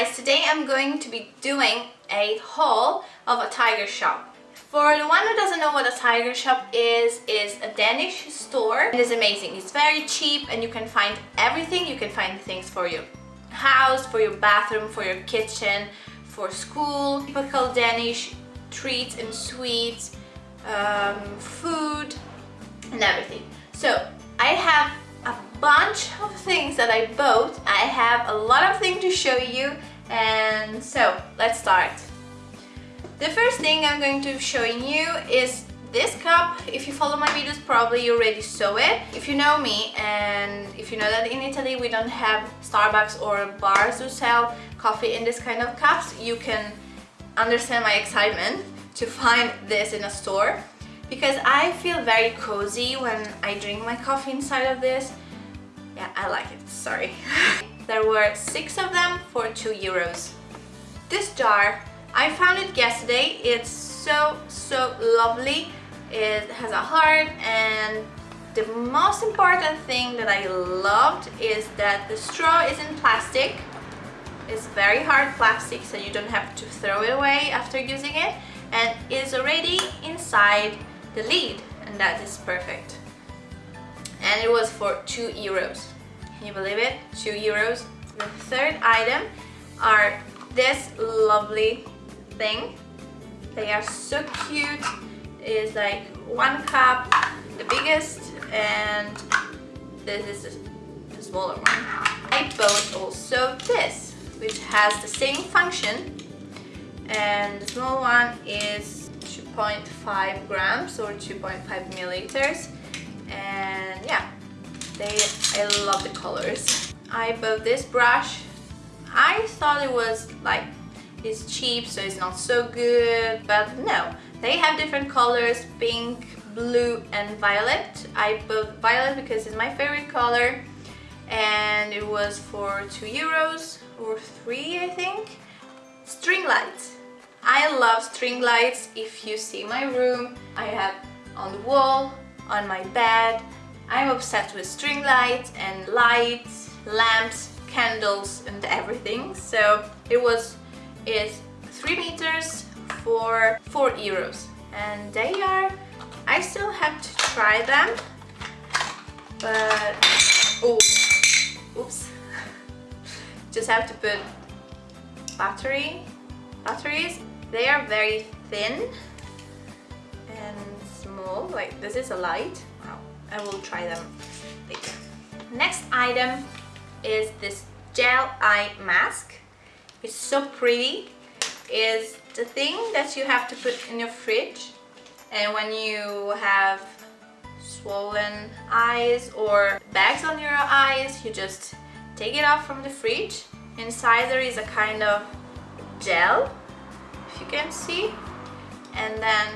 guys, today I'm going to be doing a haul of a tiger shop. For the one who doesn't know what a tiger shop is, is a Danish store. It is amazing. It's very cheap and you can find everything. You can find things for your house, for your bathroom, for your kitchen, for school, typical Danish treats and sweets, um, food and everything. So I have a bunch of things that I bought. I have a lot of things to show you and so let's start. The first thing I'm going to be showing you is this cup. If you follow my videos probably you already saw it. If you know me and if you know that in Italy we don't have Starbucks or bars who sell coffee in this kind of cups, you can understand my excitement to find this in a store because I feel very cozy when I drink my coffee inside of this. Yeah, I like it, sorry. there were six of them for two euros. This jar, I found it yesterday. It's so, so lovely. It has a heart and the most important thing that I loved is that the straw is in plastic. It's very hard plastic so you don't have to throw it away after using it and is already inside the lid and that is perfect and it was for two euros can you believe it? Two euros. The third item are this lovely thing. They are so cute. It's like one cup the biggest and this is the smaller one. I bought also this which has the same function. And the small one is 2.5 grams or 2.5 milliliters they I love the colors. I bought this brush. I thought it was like it's cheap so it's not so good but no. They have different colors pink blue and violet. I bought violet because it's my favorite color and it was for 2 euros or 3 I think. String lights. I love string lights. If you see my room, I have on the wall, on my bed. I'm obsessed with string lights and lights, lamps, candles and everything. So it was is 3 meters for 4 euros. And they are, I still have to try them. But, oh, oops. Just have to put battery, batteries they are very thin and small, like this is a light. I will try them later. Next item is this gel eye mask. It's so pretty. Is the thing that you have to put in your fridge and when you have swollen eyes or bags on your eyes you just take it off from the fridge inside there is a kind of gel if you can see and then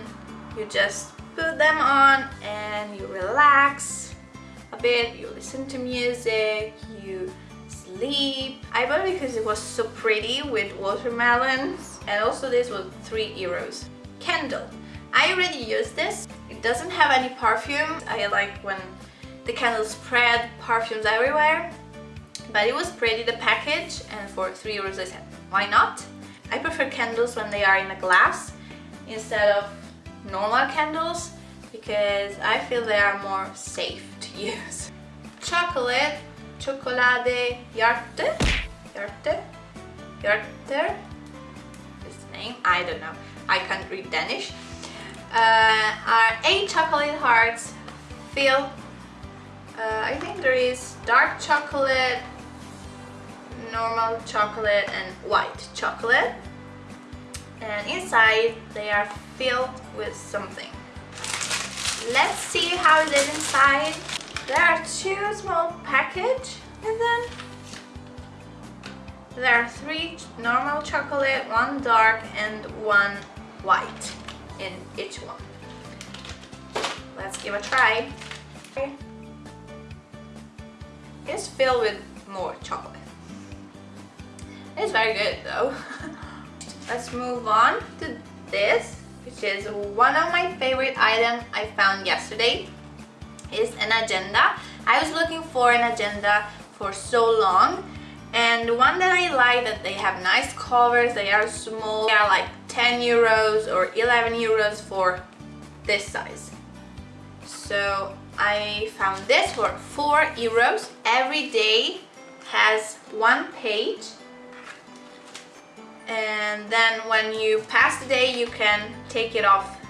you just put them on and you relax a bit you listen to music you sleep. I bought it because it was so pretty with watermelons and also this was three euros. Candle I already used this. It doesn't have any perfume. I like when the candles spread perfumes everywhere. But it was pretty the package and for three euros I said why not? I prefer candles when they are in a glass instead of normal candles because I feel they are more safe to use. Chocolate, chocolade hjerte, hjerte, hjerte is name, I don't know, I can't read Danish, uh, are 8 chocolate hearts filled, uh, I think there is dark chocolate, normal chocolate and white chocolate. And inside they are filled with something let's see how it is inside. There are two small package and then there are three normal chocolate one dark and one white in each one. Let's give a try. It's filled with more chocolate. It's very good though. Let's move on to this, which is one of my favorite items I found yesterday. Is an agenda. I was looking for an agenda for so long And one that I like that they have nice covers, they are small, they are like 10 euros or 11 euros for this size. So I found this for 4 euros. Every day has one page and then when you pass the day you can take it off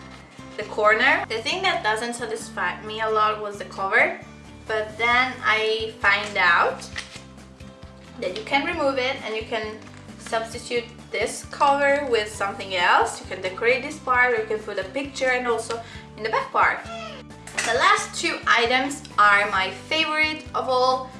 the corner. The thing that doesn't satisfy me a lot was the cover but then I find out that you can remove it and you can substitute this cover with something else. You can decorate this part you can put a picture and also in the back part. The last two items are my favorite of all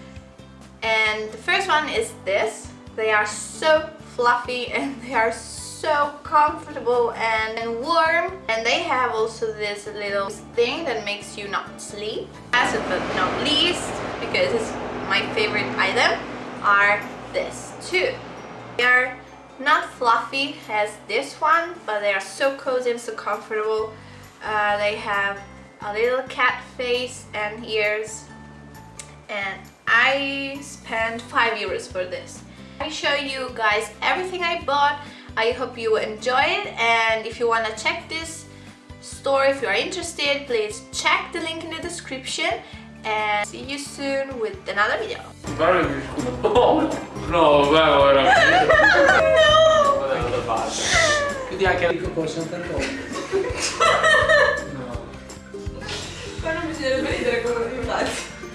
and the first one is this. They are so fluffy and they are so comfortable and warm and they have also this little thing that makes you not sleep. Last but not least, because it's my favorite item, are this too. They are not fluffy as this one, but they are so cozy and so comfortable. Uh, they have a little cat face and ears and I spent 5 euros for this. I show you guys everything I bought. I hope you enjoy it and if you want to check this store, if you are interested, please check the link in the description and see you soon with another video. Pare che scudo. No, vabbè. No! Guarda da parte. Quindi anche Dico con Sant'Antonio. No. Qua non bisogna ridere come riulati.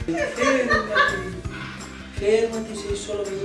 Fermati. Fermati, sei solo venuto.